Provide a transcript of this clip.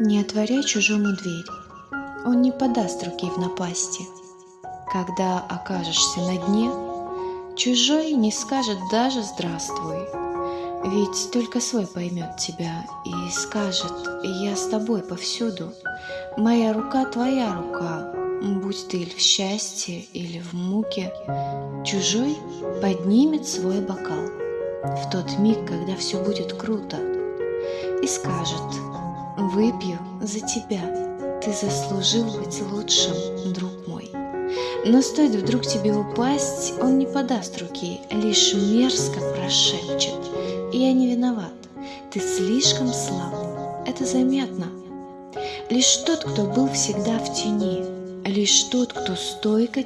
Не отворяй чужому дверь, он не подаст руки в напасти. Когда окажешься на дне, чужой не скажет даже «здравствуй», ведь только свой поймет тебя и скажет «я с тобой повсюду, моя рука твоя рука, будь ты или в счастье, или в муке». Чужой поднимет свой бокал. В тот миг, когда все будет круто, и скажет «выпью за тебя, ты заслужил быть лучшим, друг мой». Но стоит вдруг тебе упасть, он не подаст руки, лишь мерзко прошепчет – я не виноват. Ты слишком слаб. Это заметно. Лишь тот, кто был всегда в тени, лишь тот, кто стойко